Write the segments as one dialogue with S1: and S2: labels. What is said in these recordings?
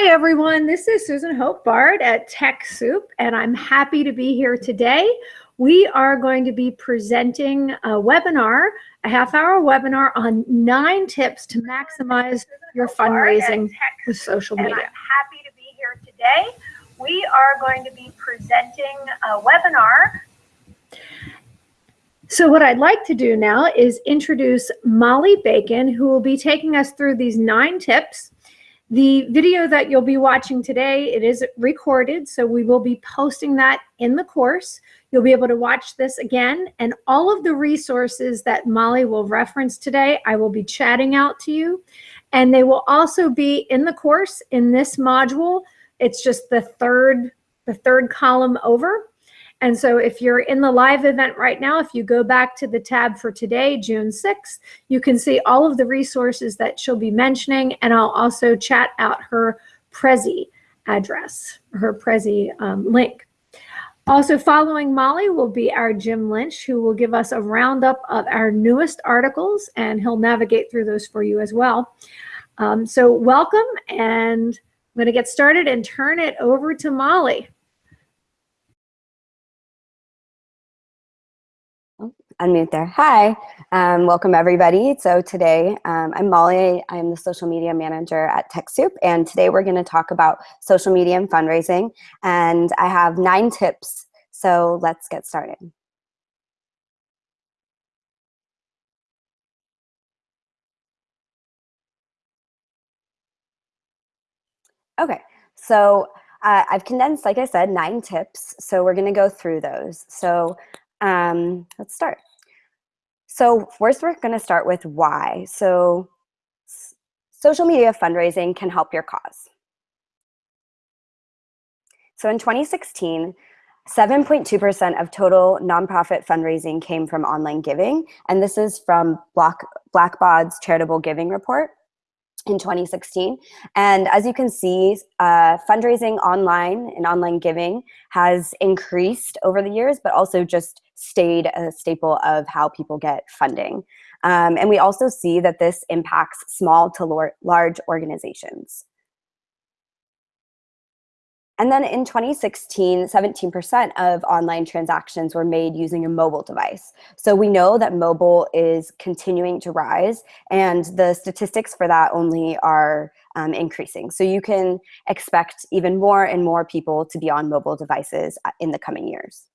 S1: Hi, everyone. This is Susan Hope Bard at TechSoup, and I'm happy to be here today. We are going to be presenting a webinar, a half hour webinar on nine tips to maximize your fundraising with social media. I'm happy to be here today. We are going to be presenting a webinar so what I'd like to do now is introduce Molly Bacon, who will be taking us through these nine tips the video that you'll be watching today, it is recorded, so we will be posting that in the course. You'll be able to watch this again, and all of the resources that Molly will reference today, I will be chatting out to you. And they will also be in the course in this module. It's just the third, the third column over. And so if you're in the live event right now, if you go back to the tab for today, June 6th, you can see all of the resources that she'll be mentioning. And I'll also chat out her Prezi address, her Prezi um, link. Also following Molly will be our Jim Lynch, who will give us a roundup of our newest articles, and he'll navigate through those for you as well. Um, so welcome, and I'm going to get started and turn it over to Molly.
S2: Unmute there. Hi, um, welcome everybody. So today um, I'm Molly. I'm the social media manager at TechSoup, and today we're going to talk about social media and fundraising. And I have nine tips. So let's get started. Okay, so uh, I've condensed, like I said, nine tips. So we're going to go through those. So um, let's start. So first we're gonna start with why. So social media fundraising can help your cause. So in 2016, 7.2% of total nonprofit fundraising came from online giving, and this is from Black, Blackbaud's charitable giving report in 2016. And as you can see, uh, fundraising online and online giving has increased over the years, but also just stayed a staple of how people get funding. Um, and we also see that this impacts small to large organizations. And then in 2016, 17% of online transactions were made using a mobile device. So we know that mobile is continuing to rise and the statistics for that only are um, increasing. So you can expect even more and more people to be on mobile devices uh, in the coming years.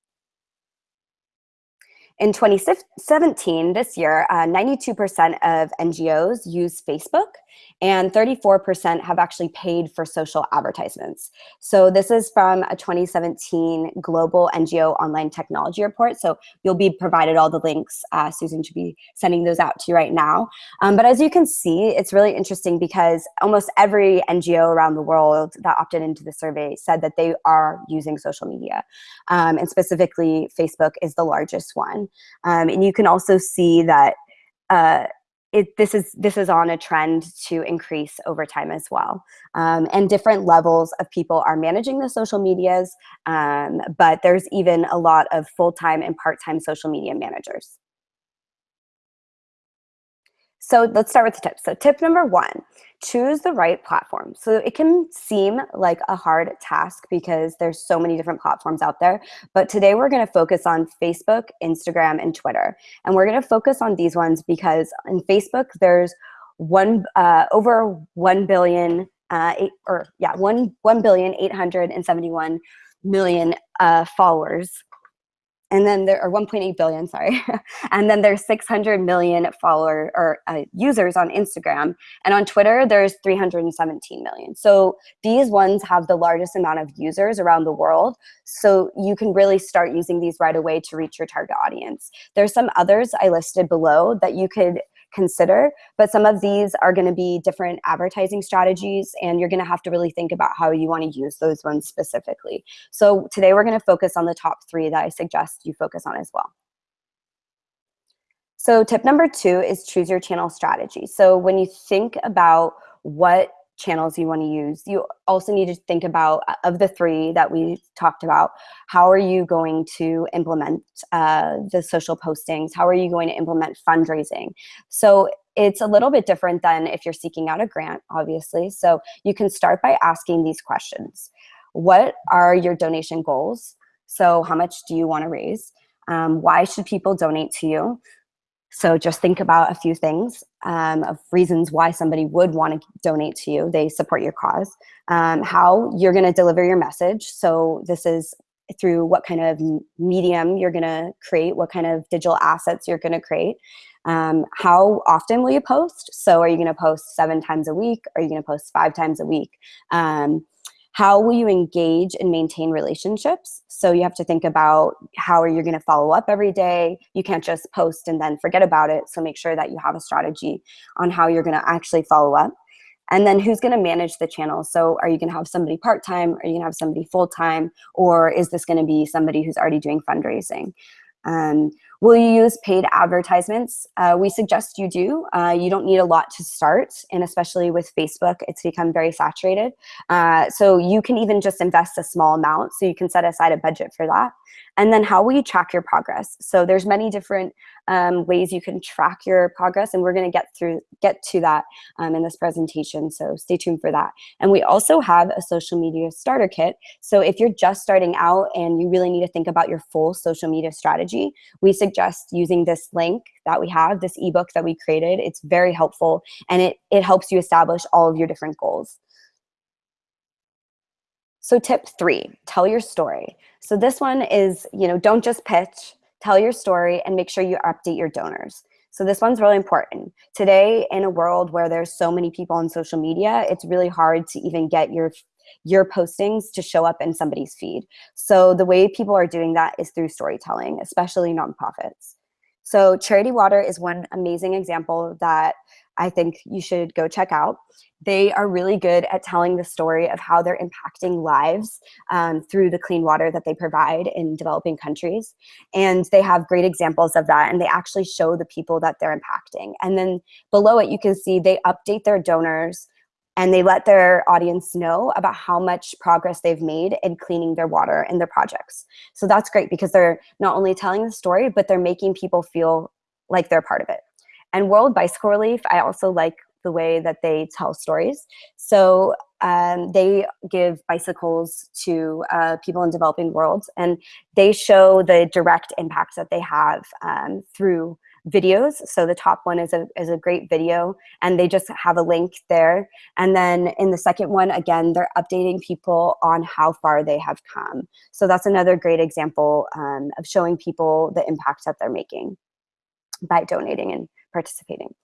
S2: In 2017, this year, 92% uh, of NGOs use Facebook and 34% have actually paid for social advertisements. So this is from a 2017 Global NGO Online Technology Report. So you'll be provided all the links. Uh, Susan should be sending those out to you right now. Um, but as you can see, it's really interesting because almost every NGO around the world that opted into the survey said that they are using social media. Um, and specifically, Facebook is the largest one. Um, and you can also see that uh, it, this is this is on a trend to increase over time as well. Um, and different levels of people are managing the social medias, um, but there's even a lot of full-time and part-time social media managers. So let's start with the tips. So tip number one, choose the right platform. So it can seem like a hard task because there's so many different platforms out there. But today we're going to focus on Facebook, Instagram, and Twitter. And we're going to focus on these ones because in Facebook, there's one uh, over 1 billion, uh, eight, or yeah, 1, 1 billion 871 million uh, followers and then there are 1.8 billion, sorry. and then there's 600 million follower or uh, users on Instagram. And on Twitter, there's 317 million. So these ones have the largest amount of users around the world. So you can really start using these right away to reach your target audience. There's some others I listed below that you could consider. But some of these are going to be different advertising strategies, and you're going to have to really think about how you want to use those ones specifically. So today we're going to focus on the top three that I suggest you focus on as well. So tip number two is choose your channel strategy. So when you think about what channels you want to use. You also need to think about, uh, of the three that we talked about, how are you going to implement uh, the social postings? How are you going to implement fundraising? So it's a little bit different than if you're seeking out a grant, obviously. So you can start by asking these questions. What are your donation goals? So how much do you want to raise? Um, why should people donate to you? So just think about a few things um, of reasons why somebody would want to donate to you. They support your cause. Um, how you're going to deliver your message. So this is through what kind of medium you're going to create, what kind of digital assets you're going to create. Um, how often will you post? So are you going to post seven times a week? Are you going to post five times a week? Um, how will you engage and maintain relationships? So you have to think about how are you going to follow up every day? You can't just post and then forget about it. So make sure that you have a strategy on how you're going to actually follow up. And then who's going to manage the channel? So are you going to have somebody part-time? Are you going to have somebody full-time? Or is this going to be somebody who's already doing fundraising? Um, will you use paid advertisements? Uh, we suggest you do. Uh, you don't need a lot to start, and especially with Facebook, it's become very saturated. Uh, so you can even just invest a small amount, so you can set aside a budget for that. And then how will you track your progress? So there's many different um, ways you can track your progress, and we're going to get through get to that um, in this presentation. So stay tuned for that. And we also have a social media starter kit. So if you're just starting out and you really need to think about your full social media strategy, we suggest using this link that we have, this ebook that we created. It's very helpful, and it it helps you establish all of your different goals. So tip three, tell your story. So this one is, you know, don't just pitch, tell your story and make sure you update your donors. So this one's really important. Today, in a world where there's so many people on social media, it's really hard to even get your your postings to show up in somebody's feed. So the way people are doing that is through storytelling, especially nonprofits. So Charity Water is one amazing example that I think you should go check out. They are really good at telling the story of how they're impacting lives um, through the clean water that they provide in developing countries. And they have great examples of that. And they actually show the people that they're impacting. And then below it, you can see they update their donors and they let their audience know about how much progress they've made in cleaning their water and their projects. So that's great because they're not only telling the story, but they're making people feel like they're part of it. And World Bicycle Relief, I also like the way that they tell stories. So um, they give bicycles to uh, people in developing worlds, and they show the direct impacts that they have um, through videos. So the top one is a, is a great video, and they just have a link there. And then in the second one, again, they're updating people on how far they have come. So that's another great example um, of showing people the impact that they're making by donating and participating.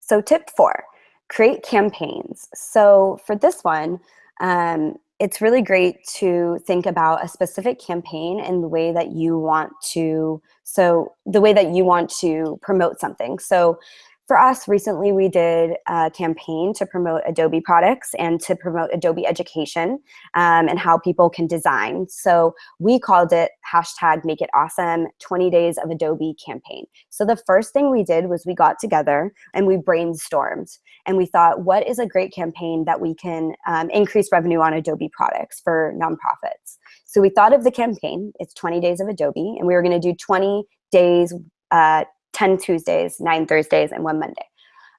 S2: So tip four, create campaigns. So for this one, um, it's really great to think about a specific campaign and the way that you want to, so the way that you want to promote something. So for us, recently we did a campaign to promote Adobe products and to promote Adobe education um, and how people can design. So we called it hashtag make it awesome 20 days of Adobe campaign. So the first thing we did was we got together and we brainstormed and we thought, what is a great campaign that we can um, increase revenue on Adobe products for nonprofits? So we thought of the campaign, it's 20 days of Adobe, and we were gonna do 20 days uh, 10 Tuesdays, nine Thursdays, and one Monday.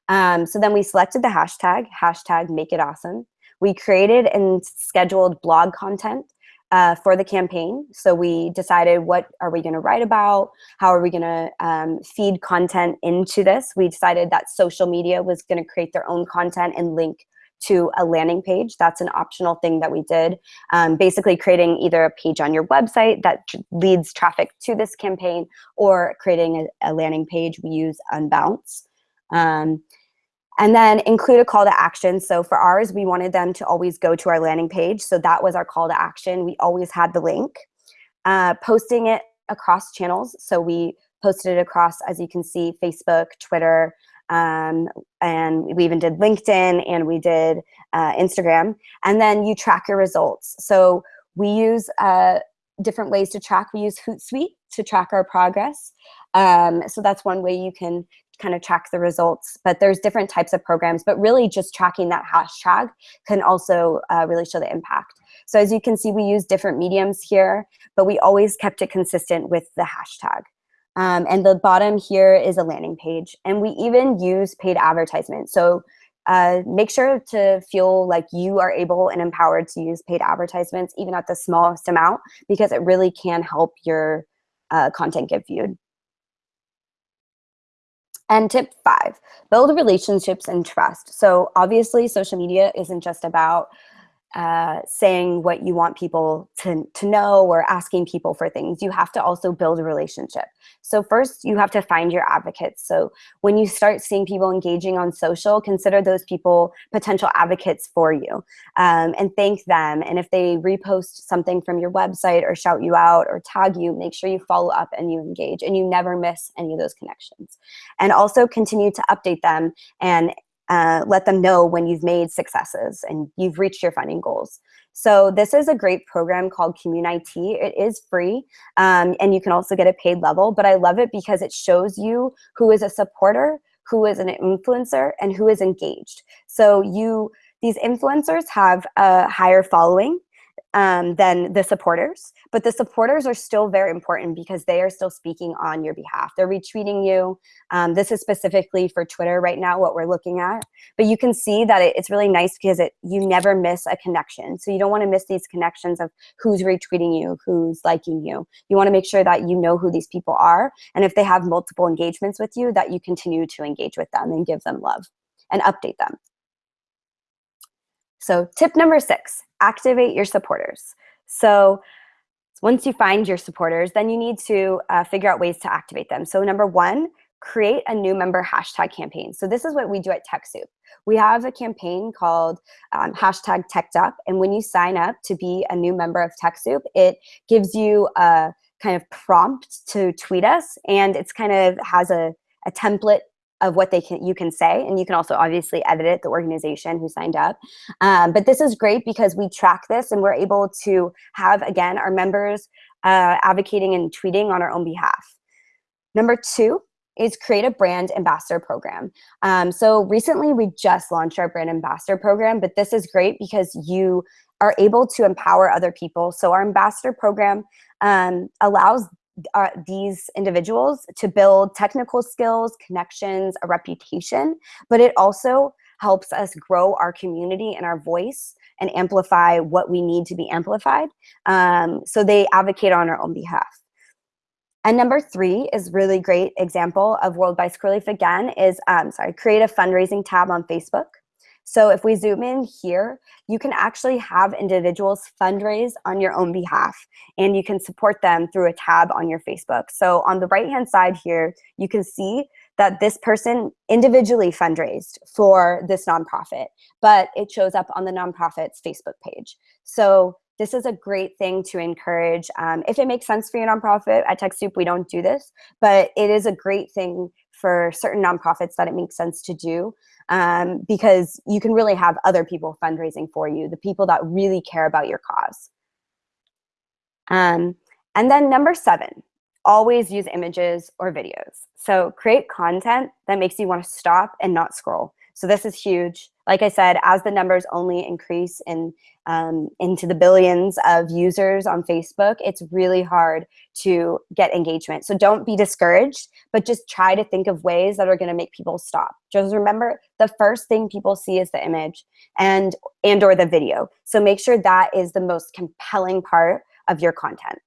S2: Um, so then we selected the hashtag, hashtag make it awesome. We created and scheduled blog content uh, for the campaign. So we decided what are we gonna write about? How are we gonna um, feed content into this? We decided that social media was gonna create their own content and link to a landing page. That's an optional thing that we did. Um, basically creating either a page on your website that leads traffic to this campaign or creating a, a landing page. We use Unbounce. Um, and then include a call to action. So for ours, we wanted them to always go to our landing page. So that was our call to action. We always had the link. Uh, posting it across channels. So we posted it across, as you can see, Facebook, Twitter, um, and we even did LinkedIn and we did uh, Instagram. And then you track your results. So we use uh, different ways to track. We use Hootsuite to track our progress. Um, so that's one way you can kind of track the results, but there's different types of programs, but really just tracking that hashtag can also uh, really show the impact. So as you can see, we use different mediums here, but we always kept it consistent with the hashtag. Um, and the bottom here is a landing page. And we even use paid advertisements. So uh, make sure to feel like you are able and empowered to use paid advertisements, even at the smallest amount, because it really can help your uh, content get viewed. And tip five, build relationships and trust. So obviously social media isn't just about uh, saying what you want people to, to know or asking people for things. You have to also build a relationship. So first you have to find your advocates. So when you start seeing people engaging on social, consider those people potential advocates for you um, and thank them. And if they repost something from your website or shout you out or tag you, make sure you follow up and you engage and you never miss any of those connections. And also continue to update them and uh, let them know when you've made successes and you've reached your funding goals. So this is a great program called Commun.it. It is free um, and you can also get a paid level, but I love it because it shows you who is a supporter, who is an influencer, and who is engaged. So you, these influencers have a higher following um, than the supporters. But the supporters are still very important because they are still speaking on your behalf. They're retweeting you. Um, this is specifically for Twitter right now, what we're looking at. But you can see that it, it's really nice because it you never miss a connection. So you don't want to miss these connections of who's retweeting you, who's liking you. You want to make sure that you know who these people are. And if they have multiple engagements with you, that you continue to engage with them and give them love and update them. So tip number six, activate your supporters. So once you find your supporters, then you need to uh, figure out ways to activate them. So number one, create a new member hashtag campaign. So this is what we do at TechSoup. We have a campaign called um, hashtag TechDup. And when you sign up to be a new member of TechSoup, it gives you a kind of prompt to tweet us. And it's kind of has a, a template of what they can you can say and you can also obviously edit it the organization who signed up um, but this is great because we track this and we're able to have again our members uh, advocating and tweeting on our own behalf number two is create a brand ambassador program. Um, so recently we just launched our brand ambassador program, but this is great because you are able to empower other people. So our ambassador program um, allows uh, these individuals to build technical skills, connections, a reputation, but it also helps us grow our community and our voice and amplify what we need to be amplified. Um, so they advocate on our own behalf. And number three is really great example of World Bicycle Relief again is, um, sorry, create a fundraising tab on Facebook. So if we zoom in here, you can actually have individuals fundraise on your own behalf and you can support them through a tab on your Facebook. So on the right-hand side here, you can see that this person individually fundraised for this nonprofit, but it shows up on the nonprofit's Facebook page. So this is a great thing to encourage. Um, if it makes sense for your nonprofit, at TechSoup we don't do this, but it is a great thing for certain nonprofits that it makes sense to do um, because you can really have other people fundraising for you, the people that really care about your cause. Um, and then number seven, always use images or videos. So create content that makes you want to stop and not scroll. So this is huge. Like I said, as the numbers only increase in, um, into the billions of users on Facebook, it's really hard to get engagement. So don't be discouraged, but just try to think of ways that are gonna make people stop. Just remember, the first thing people see is the image and, and or the video. So make sure that is the most compelling part of your content.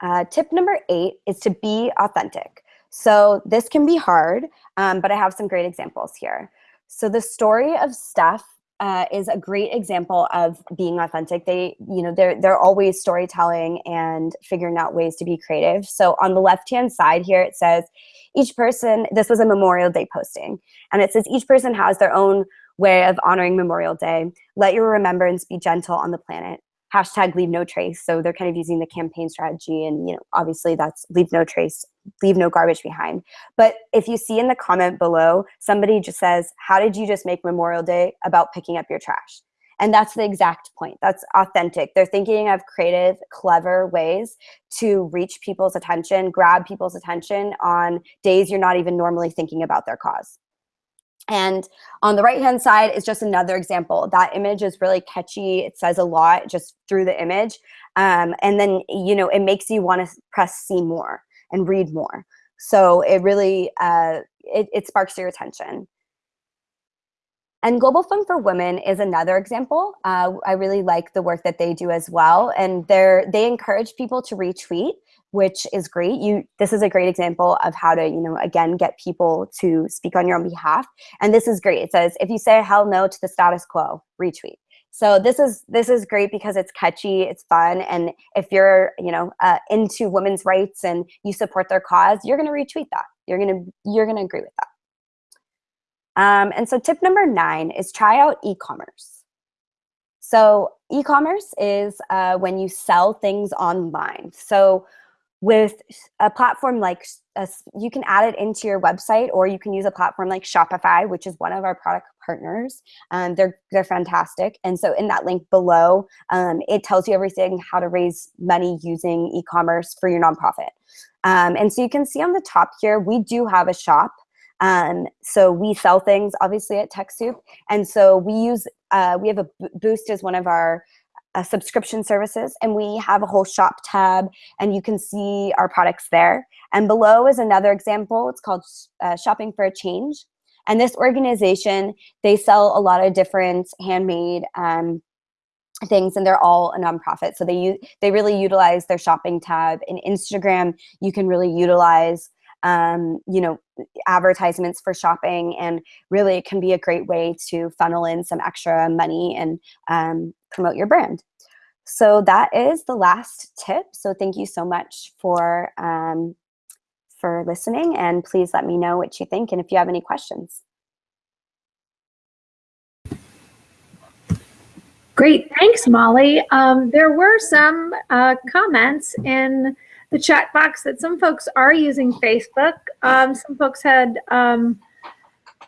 S2: Uh, tip number eight is to be authentic. So this can be hard, um, but I have some great examples here. So the story of Stuff uh, is a great example of being authentic. They, you know, they're, they're always storytelling and figuring out ways to be creative. So on the left-hand side here, it says each person, this was a Memorial Day posting, and it says each person has their own way of honoring Memorial Day. Let your remembrance be gentle on the planet hashtag leave no trace. So they're kind of using the campaign strategy and, you know, obviously that's leave no trace, leave no garbage behind. But if you see in the comment below, somebody just says, how did you just make Memorial Day about picking up your trash? And that's the exact point. That's authentic. They're thinking of creative, clever ways to reach people's attention, grab people's attention on days you're not even normally thinking about their cause. And on the right hand side is just another example. That image is really catchy. It says a lot just through the image. Um, and then, you know, it makes you want to press see more and read more. So it really, uh, it, it sparks your attention. And Global Fund for Women is another example. Uh, I really like the work that they do as well. And they're, they encourage people to retweet, which is great. You, this is a great example of how to, you know, again, get people to speak on your own behalf. And this is great. It says, if you say hell no to the status quo, retweet. So this is this is great because it's catchy, it's fun, and if you're you know uh, into women's rights and you support their cause, you're going to retweet that. You're going to you're going to agree with that. Um, and so tip number nine is try out e-commerce. So e-commerce is uh, when you sell things online. So with a platform like, uh, you can add it into your website or you can use a platform like Shopify, which is one of our product partners. Um, they're, they're fantastic. And so in that link below, um, it tells you everything, how to raise money using e-commerce for your nonprofit. Um, and so you can see on the top here, we do have a shop. Um, so we sell things obviously at TechSoup. And so we use, uh, we have a Boost as one of our uh, subscription services and we have a whole shop tab and you can see our products there. And below is another example. It's called uh, Shopping for a Change. And this organization, they sell a lot of different handmade um, things and they're all a nonprofit. So they, they really utilize their shopping tab. In Instagram, you can really utilize um, you know, advertisements for shopping and really it can be a great way to funnel in some extra money and um, promote your brand. So that is the last tip. So thank you so much for, um, for listening and please let me know what you think and if you have any questions.
S1: Great, thanks Molly. Um, there were some uh, comments in the chat box that some folks are using Facebook. Um, some folks had um,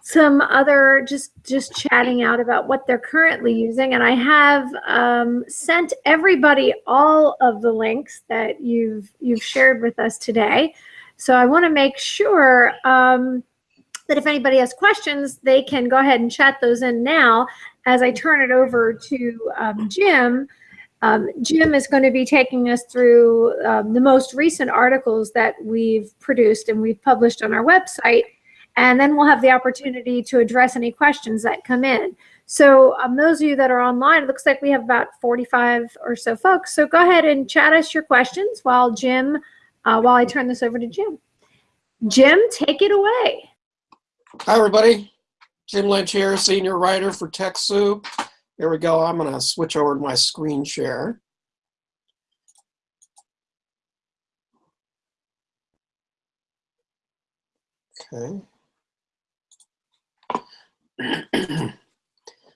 S1: some other just just chatting out about what they're currently using, and I have um, sent everybody all of the links that you've you've shared with us today. So I want to make sure um, that if anybody has questions, they can go ahead and chat those in now as I turn it over to um, Jim. Um, Jim is going to be taking us through um, the most recent articles that we've produced and we've published on our website. And then we'll have the opportunity to address any questions that come in. So um, those of you that are online, it looks like we have about 45 or so folks. So go ahead and chat us your questions while Jim, uh, while I turn this over to Jim. Jim, take it away.
S3: Hi, everybody. Jim Lynch here, senior writer for TechSoup. Here we go. I'm going to switch over to my screen share. Okay.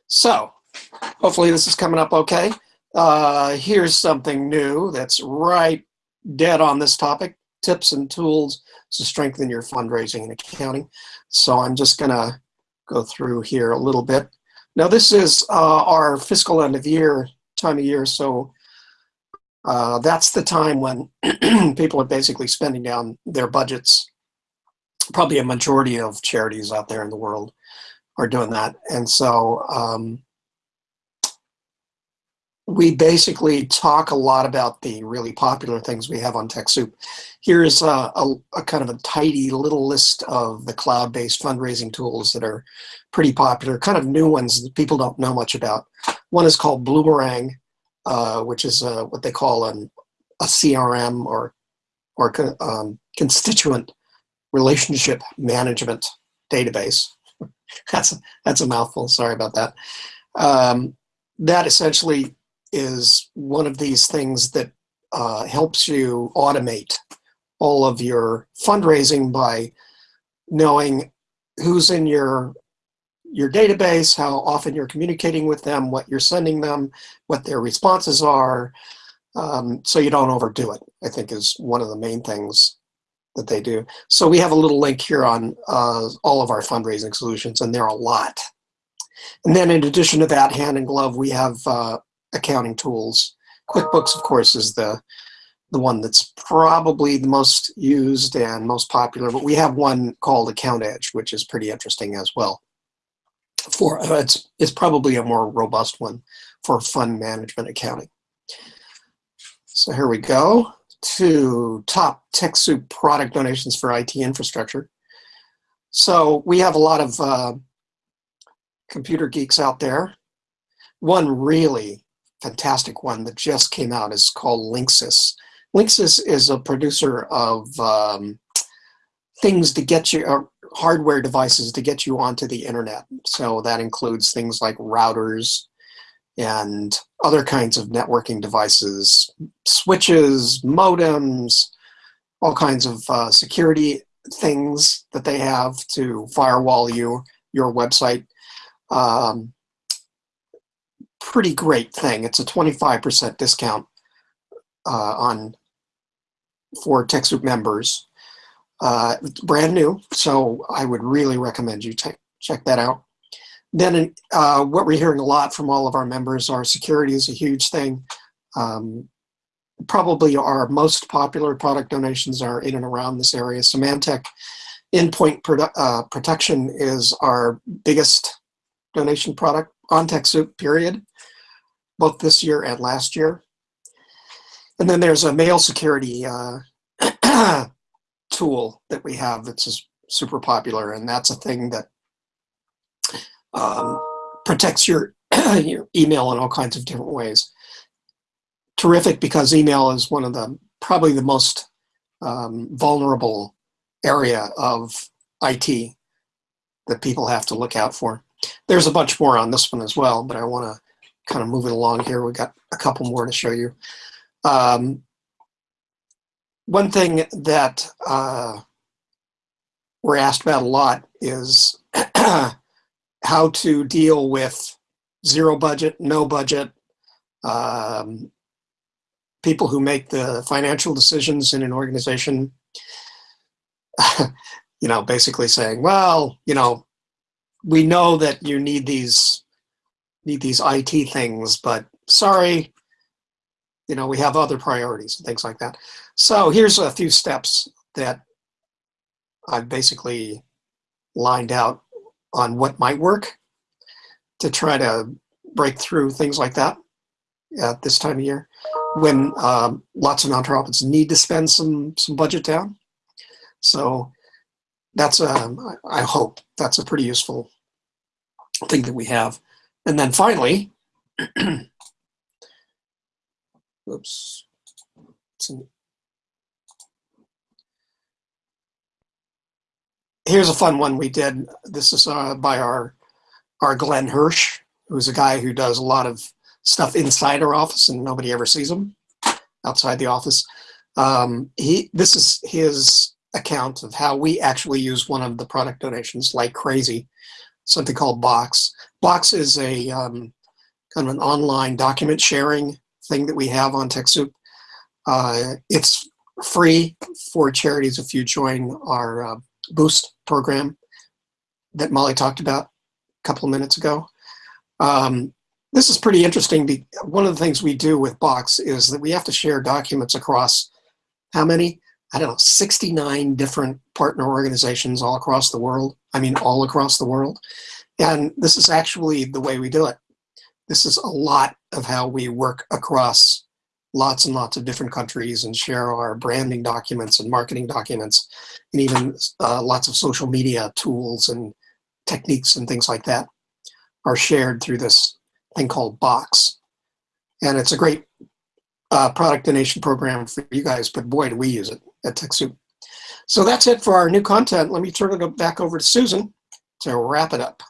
S3: so, hopefully this is coming up okay. Uh, here's something new that's right dead on this topic, tips and tools to strengthen your fundraising and accounting. So I'm just going to go through here a little bit. Now this is uh, our fiscal end of year time of year, so uh, that's the time when people are basically spending down their budgets. Probably a majority of charities out there in the world are doing that. And so um, we basically talk a lot about the really popular things we have on TechSoup. Here's a, a, a, kind of a tidy little list of the cloud-based fundraising tools that are pretty popular, kind of new ones that people don't know much about. One is called Bloomerang, uh, which is uh, what they call an, a CRM or, or um, constituent relationship management database. that's, that's a mouthful, sorry about that. Um, that essentially is one of these things that uh, helps you automate all of your fundraising by knowing who's in your your database, how often you're communicating with them, what you're sending them, what their responses are, um, so you don't overdo it, I think is one of the main things that they do. So we have a little link here on uh, all of our fundraising solutions, and there are a lot. And then in addition to that, hand in glove, we have uh, accounting tools. QuickBooks, of course, is the the one that's probably the most used and most popular, but we have one called AccountEdge, which is pretty interesting as well. For uh, it's it's probably a more robust one for fund management accounting. So here we go to top TechSoup product donations for IT infrastructure. So we have a lot of uh, computer geeks out there. One really fantastic one that just came out is called Linksys. Linksys is a producer of um, things to get you, uh, hardware devices to get you onto the internet. So that includes things like routers and other kinds of networking devices, switches, modems, all kinds of uh, security things that they have to firewall you, your website. Um, pretty great thing. It's a 25% discount uh, on for TechSoup members. Uh, brand new, so I would really recommend you check that out. Then uh, what we're hearing a lot from all of our members are security is a huge thing. Um, probably our most popular product donations are in and around this area. Symantec Endpoint produ uh, Protection is our biggest donation product on TechSoup, period, both this year and last year. And then there's a mail security uh, tool that we have that's super popular, and that's a thing that um, protects your, your email in all kinds of different ways. Terrific because email is one of the probably the most um, vulnerable area of IT that people have to look out for. There's a bunch more on this one as well, but I want to kind of move it along here. We've got a couple more to show you. Um, one thing that uh, we're asked about a lot is how to deal with zero budget, no budget, um, people who make the financial decisions in an organization, you know, basically saying, well, you know, we know that you need these need these IT things, but sorry, you know, we have other priorities and things like that. So here's a few steps that I've basically lined out on what might work to try to break through things like that at this time of year when um, lots of nonprofits need to spend some some budget down. So that's a, um, I hope that's a pretty useful thing that we have. And then finally, oops, here's a fun one we did. This is uh, by our our Glenn Hirsch, who's a guy who does a lot of stuff inside our office and nobody ever sees him outside the office. Um, he this is his account of how we actually use one of the product donations like crazy, something called Box. Box is a um, kind of an online document sharing thing that we have on TechSoup. Uh, it's free for charities if you join our uh, Boost program that Molly talked about a couple of minutes ago. Um, this is pretty interesting. One of the things we do with Box is that we have to share documents across how many? I don't know, 69 different partner organizations all across the world. I mean, all across the world. And this is actually the way we do it. This is a lot of how we work across lots and lots of different countries and share our branding documents and marketing documents and even uh, lots of social media tools and techniques and things like that are shared through this thing called Box. And it's a great uh, product donation program for you guys, but boy, do we use it at TechSoup. So that's it for our new content. Let me turn it back over to Susan to wrap it up.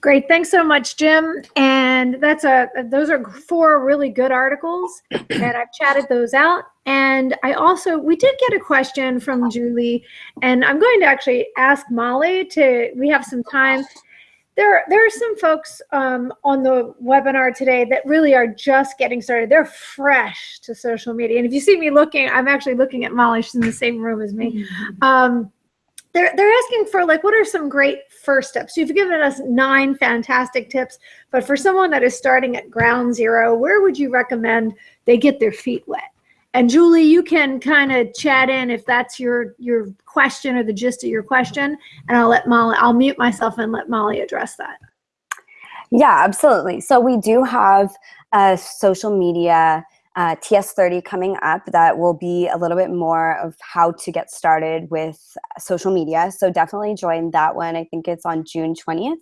S1: Great, thanks so much, Jim. And that's a those are four really good articles, and I've chatted those out. And I also we did get a question from Julie, and I'm going to actually ask Molly to. We have some time. There, there are some folks um, on the webinar today that really are just getting started. They're fresh to social media, and if you see me looking, I'm actually looking at Molly. She's in the same room as me. Um, they're they're asking for like what are some great first steps? You've given us nine fantastic tips but for someone that is starting at ground zero where would you recommend they get their feet wet? And julie you can kind of chat in if that's your your question or the gist of your question and i'll let molly i'll mute myself and let molly address that.
S2: Yeah absolutely. So we do have a social media uh, TS30 coming up that will be a little bit more of how to get started with social media. So definitely join that one. I think it's on June 20th.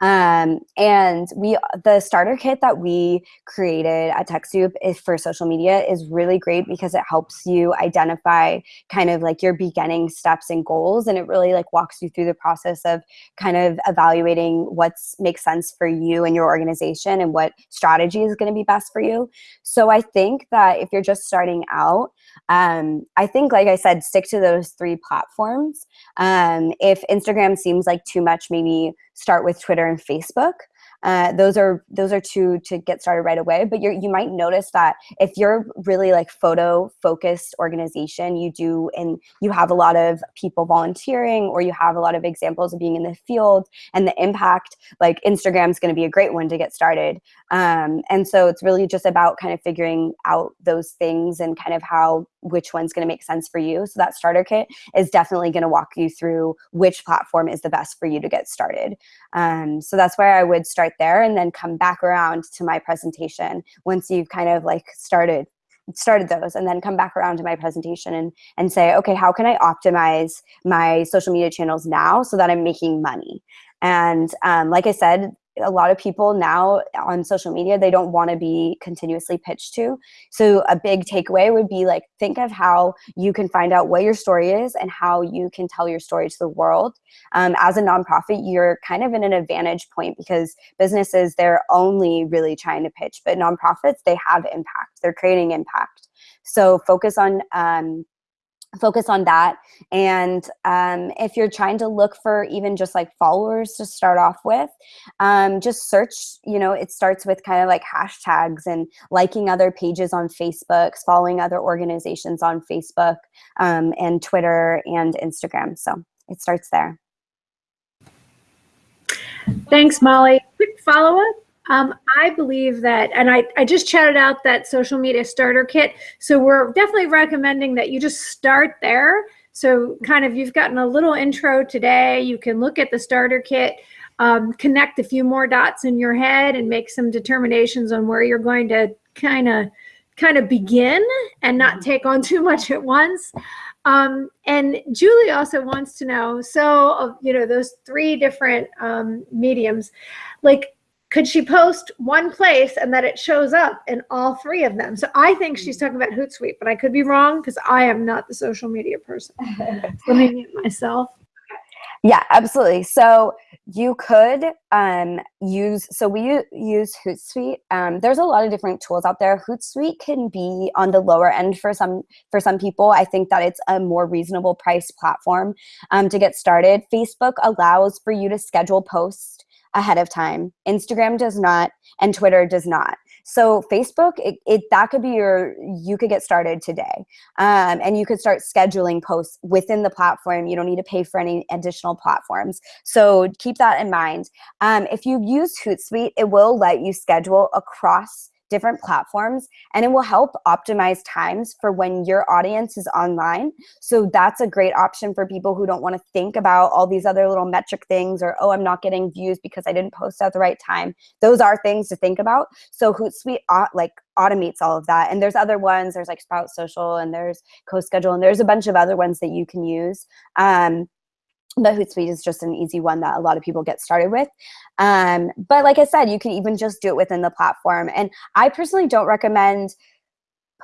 S2: Um, and we, the starter kit that we created at TechSoup is for social media is really great because it helps you identify kind of like your beginning steps and goals. And it really like walks you through the process of kind of evaluating what's makes sense for you and your organization and what strategy is going to be best for you. So I think that if you're just starting out, um, I think, like I said, stick to those three platforms. Um, if Instagram seems like too much, maybe start with Twitter and Facebook. Uh, those are those are two to get started right away. But you you might notice that if you're really like photo focused organization, you do and you have a lot of people volunteering, or you have a lot of examples of being in the field and the impact. Like Instagram is going to be a great one to get started. Um, and so it's really just about kind of figuring out those things and kind of how which one's going to make sense for you. So that starter kit is definitely going to walk you through which platform is the best for you to get started. Um, so that's where I would start there and then come back around to my presentation once you've kind of like started started those and then come back around to my presentation and and say okay how can i optimize my social media channels now so that i'm making money and um, like i said a lot of people now on social media they don't want to be continuously pitched to. So a big takeaway would be like think of how you can find out what your story is and how you can tell your story to the world. Um, as a nonprofit you're kind of in an advantage point because businesses they're only really trying to pitch but nonprofits they have impact. They're creating impact. So focus on um, focus on that. And um, if you're trying to look for even just like followers to start off with um, just search you know it starts with kind of like hashtags and liking other pages on facebook following other organizations on facebook um, and twitter and instagram. So it starts there.
S1: Thanks molly. Quick follow-up um, I believe that, and I, I just chatted out that social media starter kit. So we're definitely recommending that you just start there. So kind of you've gotten a little intro today. You can look at the starter kit, um, connect a few more dots in your head and make some determinations on where you're going to kind of kind of begin and not take on too much at once. Um, and Julie also wants to know, so, you know, those three different um, mediums, like could she post one place and that it shows up in all three of them? So I think she's mm. talking about Hootsuite, but I could be wrong because I am not the social media person. Let me mute myself.
S2: Yeah, absolutely. So you could um, use, so we use Hootsuite. Um, there's a lot of different tools out there. Hootsuite can be on the lower end for some for some people. I think that it's a more reasonable price platform um, to get started. Facebook allows for you to schedule posts ahead of time. Instagram does not, and Twitter does not. So Facebook, it, it that could be your, you could get started today. Um, and you could start scheduling posts within the platform. You don't need to pay for any additional platforms. So keep that in mind. Um, if you use Hootsuite, it will let you schedule across different platforms and it will help optimize times for when your audience is online. So that's a great option for people who don't want to think about all these other little metric things or, oh, I'm not getting views because I didn't post at the right time. Those are things to think about. So Hootsuite uh, like automates all of that. And there's other ones, there's like Sprout Social and there's CoSchedule and there's a bunch of other ones that you can use. Um, but Hootsuite is just an easy one that a lot of people get started with. Um, but like I said, you can even just do it within the platform. And I personally don't recommend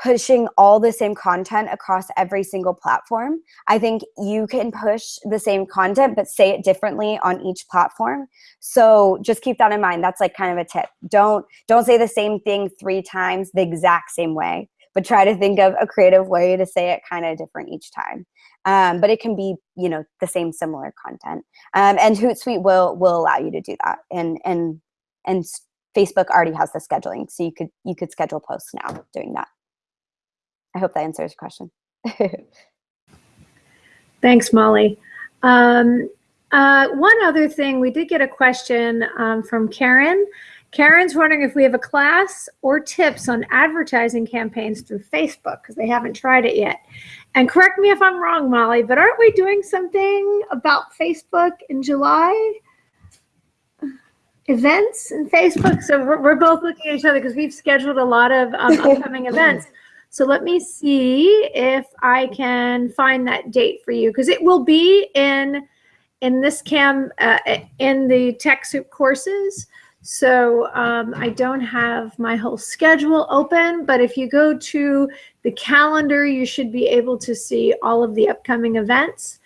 S2: pushing all the same content across every single platform. I think you can push the same content, but say it differently on each platform. So just keep that in mind. That's like kind of a tip. Don't, don't say the same thing three times the exact same way, but try to think of a creative way to say it kind of different each time um, but it can be you know the same similar content. Um, and Hootsuite will will allow you to do that. And and and Facebook already has the scheduling, so you could you could schedule posts now doing that. I hope that answers your question.
S1: Thanks, Molly. Um, uh, one other thing, we did get a question um, from Karen. Karen's wondering if we have a class or tips on advertising campaigns through Facebook because they haven't tried it yet. And correct me if I'm wrong, Molly, but aren't we doing something about Facebook in July? Events in Facebook. So we're, we're both looking at each other because we've scheduled a lot of um, upcoming events. So let me see if I can find that date for you because it will be in in this cam uh, in the TechSoup courses. So um, I don't have my whole schedule open, but if you go to the calendar, you should be able to see all of the upcoming events.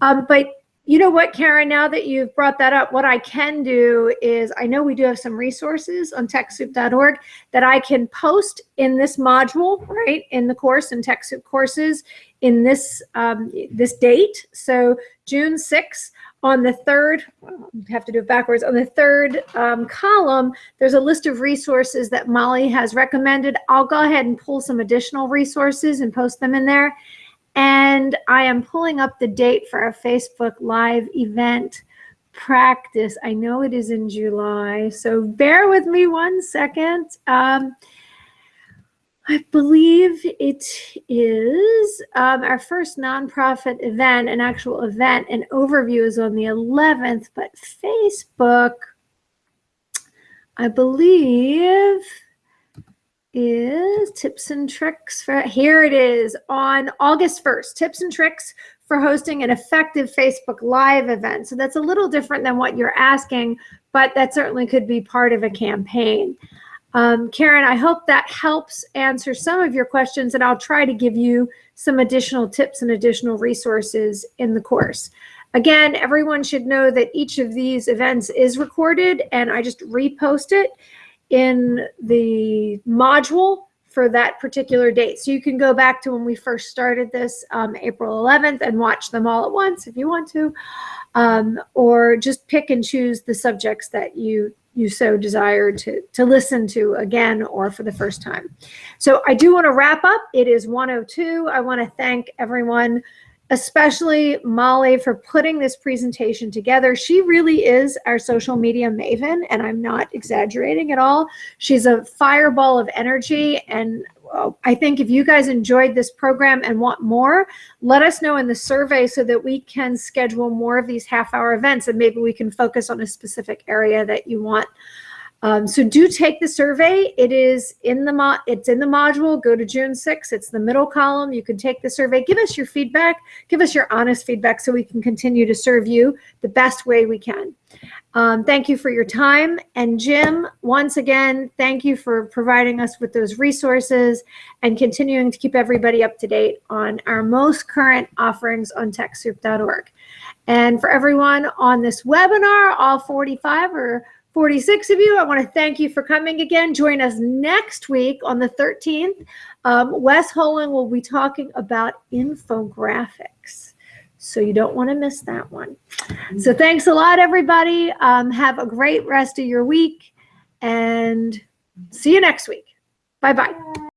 S1: Um, but you know what, Karen, now that you've brought that up, what I can do is I know we do have some resources on TechSoup.org that I can post in this module, right, in the course in TechSoup courses in this um, this date. So June 6th on the third, have to do it backwards, on the third um, column, there's a list of resources that Molly has recommended. I'll go ahead and pull some additional resources and post them in there. And I am pulling up the date for our Facebook Live event practice. I know it is in July, so bear with me one second. Um, I believe it is um, our first nonprofit event, an actual event. An overview is on the 11th, but Facebook, I believe, is tips and tricks for here it is on August 1st. Tips and tricks for hosting an effective Facebook Live event. So that's a little different than what you're asking, but that certainly could be part of a campaign. Um, Karen, I hope that helps answer some of your questions, and I'll try to give you some additional tips and additional resources in the course. Again, everyone should know that each of these events is recorded, and I just repost it in the module for that particular date. So you can go back to when we first started this, um, April 11th, and watch them all at once if you want to, um, or just pick and choose the subjects that you you so desire to, to listen to again or for the first time. So I do want to wrap up. It is 102. I want to thank everyone, especially Molly, for putting this presentation together. She really is our social media maven, and I'm not exaggerating at all. She's a fireball of energy, and I think if you guys enjoyed this program and want more, let us know in the survey so that we can schedule more of these half hour events and maybe we can focus on a specific area that you want. Um, so do take the survey. It is in the mo it's in the module. Go to June 6th. It's the middle column. You can take the survey. Give us your feedback. Give us your honest feedback so we can continue to serve you the best way we can. Um, thank you for your time. And Jim, once again, thank you for providing us with those resources and continuing to keep everybody up to date on our most current offerings on TechSoup.org. And for everyone on this webinar, all 45 or 46 of you, I want to thank you for coming again. Join us next week on the 13th. Um, Wes Holen will be talking about infographics. So you don't want to miss that one. So thanks a lot, everybody. Um, have a great rest of your week and see you next week. Bye-bye.